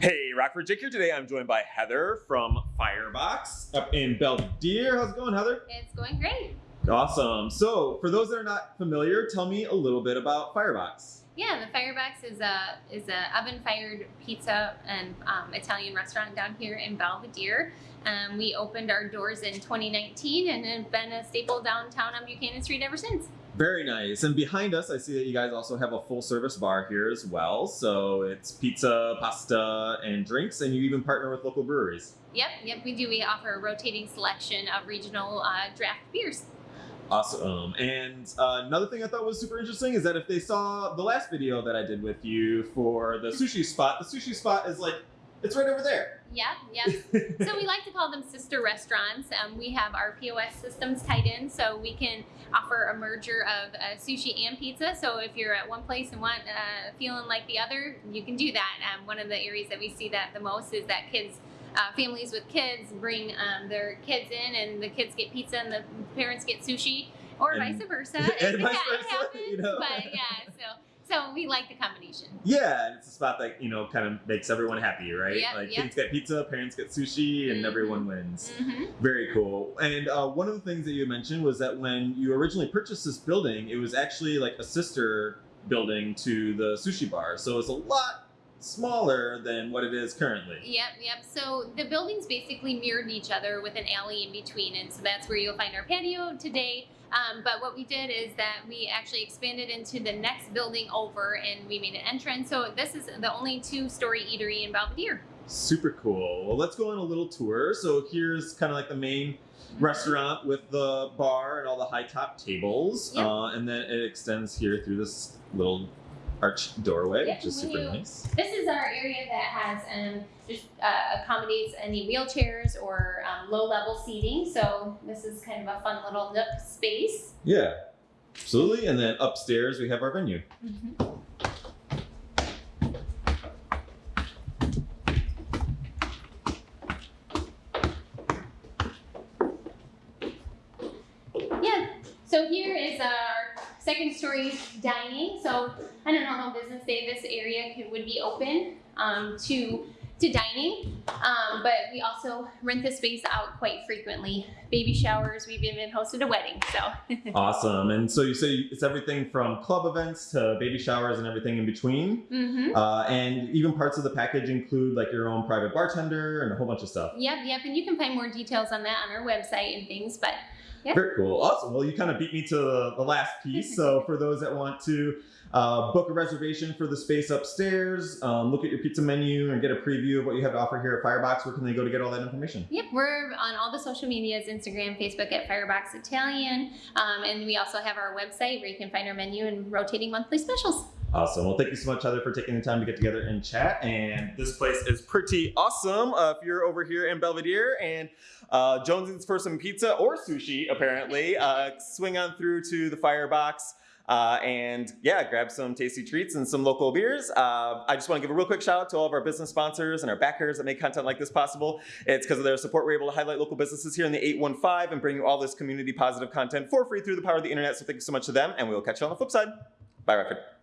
Hey, Rockford Jake here. Today I'm joined by Heather from Firebox up in Belvidere. How's it going, Heather? It's going great. Awesome. So, for those that are not familiar, tell me a little bit about Firebox. Yeah, the Firebox is a is a oven fired pizza and um, Italian restaurant down here in Belvidere. Um, we opened our doors in 2019 and have been a staple downtown on Buchanan Street ever since. Very nice. And behind us, I see that you guys also have a full service bar here as well. So it's pizza, pasta, and drinks, and you even partner with local breweries. Yep, yep, we do. We offer a rotating selection of regional uh, draft beers. Awesome. And uh, another thing I thought was super interesting is that if they saw the last video that I did with you for the sushi spot, the sushi spot is like, it's right over there. Yep, yep. so we like to call them sister restaurants. Um, we have our POS systems tied in, so we can offer a merger of uh, sushi and pizza. So if you're at one place and want uh, feeling like the other, you can do that. Um, one of the areas that we see that the most is that kids. Uh, families with kids bring um, their kids in, and the kids get pizza, and the parents get sushi, or And- vice versa. and vice versa, happens, you know? But yeah, so so we like the combination. Yeah, and it's a spot that, you know, kind of makes everyone happy, right? Yep, like yep. kids get pizza, parents get sushi, and Mhm. everyone wins. hmm Very cool. And uh, one of the things that you mentioned was that when you originally purchased this building, it was actually like a sister building to the sushi bar. So it's a lot smaller than what it is currently. Yep, yep. So the buildings basically mirrored each other with an alley in between, and so that's where you'll find our patio today. Um, but what we did is that we actually expanded into the next building over, and we made an entrance. So this is the only two-story eatery in Belvidere. Super cool. Well, let's go on a little tour. So here's kind of like the main restaurant with the bar and all the high top tables. Yep. Uh, and then it extends here through this little arched doorway, Yep, which is super you- nice. This is our area that has um, just uh, accommodates any wheelchairs or um, low-level seating. So this is kind of a fun little nook space. Yeah, absolutely. And then upstairs we have our venue. Yeah. So here is our second story dining. So I don't know how business day this area could, would be open um, to to dining, um, but we also rent the space out quite frequently. Baby showers. We've even hosted a wedding. So Awesome. And so you say it's everything from club events to baby showers and everything in between. hmm Uh, and even parts of the package include like your own private bartender and a whole bunch of stuff. Yep, yep. And you can find more details on that on our website and things. But Yeah. Very cool. Awesome. Well, you kind of beat me to the, last piece. So for those that want to uh, book a reservation for the space upstairs, um, look at your pizza menu and get a preview of what you have to offer here at Firebox, where can they go to get all that information? Yep, we're on all the social medias Instagram, Facebook at Firebox Italian. Um, and we also have our website where you can find our menu and rotating monthly specials. Awesome. Well, thank you so much, Heather, for taking the time to get together and chat. And this place is pretty awesome. Uh, if you're over here in Belvidere and uh, Jones's for some pizza or sushi, apparently, uh, swing on through to the Firebox. Uh, and yeah, grab some tasty treats and some local beers. Uh, I just want to give a real quick shout out to all of our business sponsors and our backers that make content like this possible. It's because of their support we're able to highlight local businesses here in the 815 and bring you all this community positive content for free through the power of the internet. So thank you so much to them, and we will catch you on the flip side. Bye, Record.